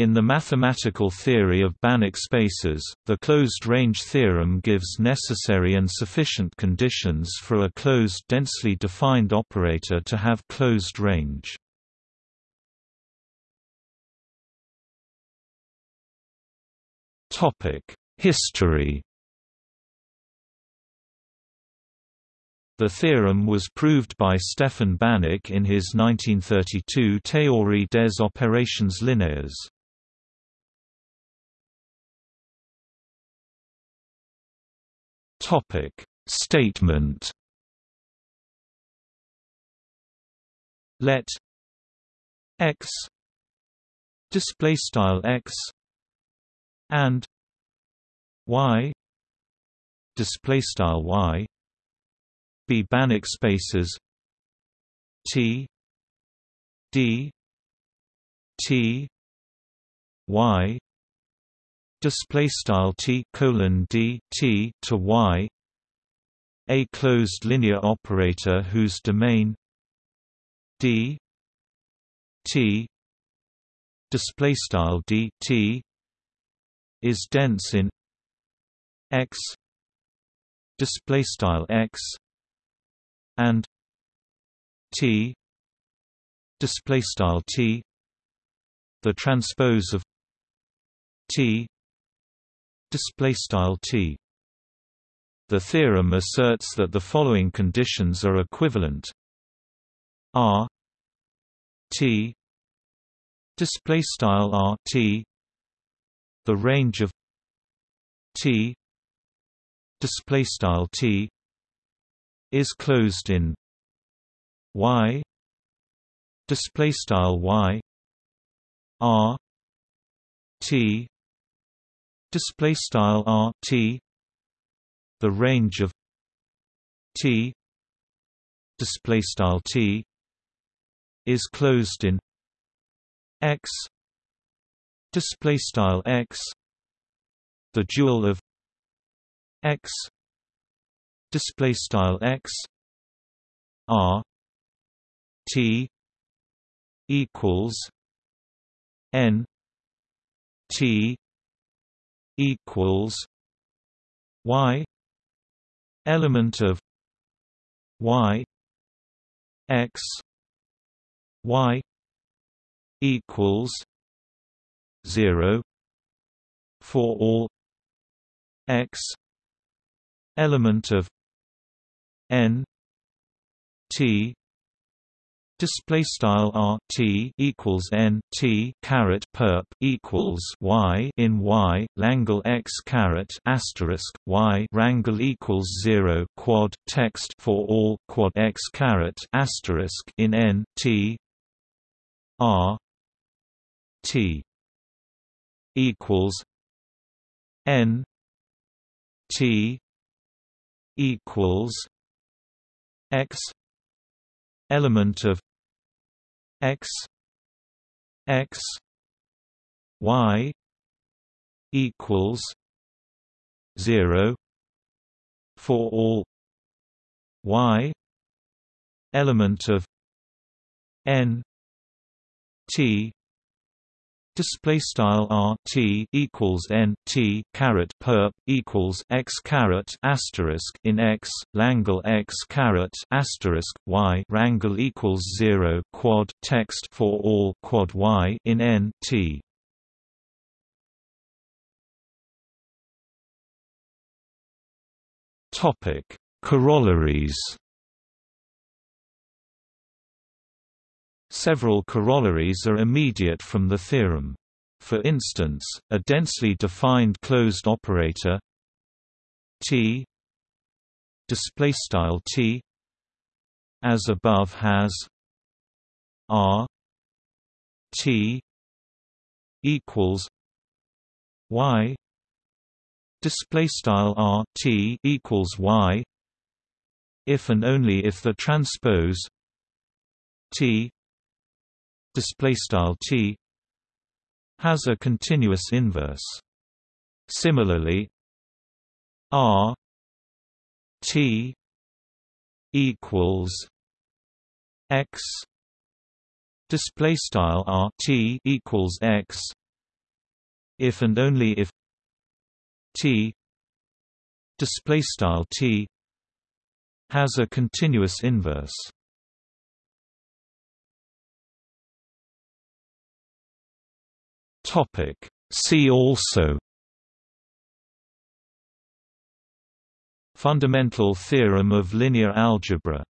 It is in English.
In the mathematical theory of Banach spaces, the closed-range theorem gives necessary and sufficient conditions for a closed densely defined operator to have closed range. History The theorem was proved by Stefan Banach in his 1932 Théorie des opérations linéaires. Topic. Statement. Let x display style x and y display style y be Banach spaces T D T Y display style T colon D T to Y. A closed linear operator whose domain D T. Display style D T is dense in X. Display style X and T. Display style T. The transpose of T display style T. The theorem asserts that the following conditions are equivalent. R T display style R T. The range of T display style T is closed in y display style y r t display style r t the range of t display style t is closed in x display style x the dual of x display style x r t equals n t equals y element of y x y equals 0 for all x element of n t display style r t equals n t caret perp equals y in y langle x caret asterisk y rangle equals 0 quad text for all quad x caret asterisk in n t r t equals n t equals x element of x x y equals 0 for all y element of n t display style r t equals n t caret perp equals x caret asterisk in x langle x caret asterisk y rangle equals zero quad text for all quad y in n t. Topic Corollaries Several corollaries are immediate from the theorem. For instance, a densely defined closed operator T display style T as above has R T equals Y display style R T equals Y if and only if the transpose T display style t has a continuous inverse. Similarly, r t equals x display style r t equals x if and only if T display style T has a continuous inverse. Topic. See also. Fundamental theorem of linear algebra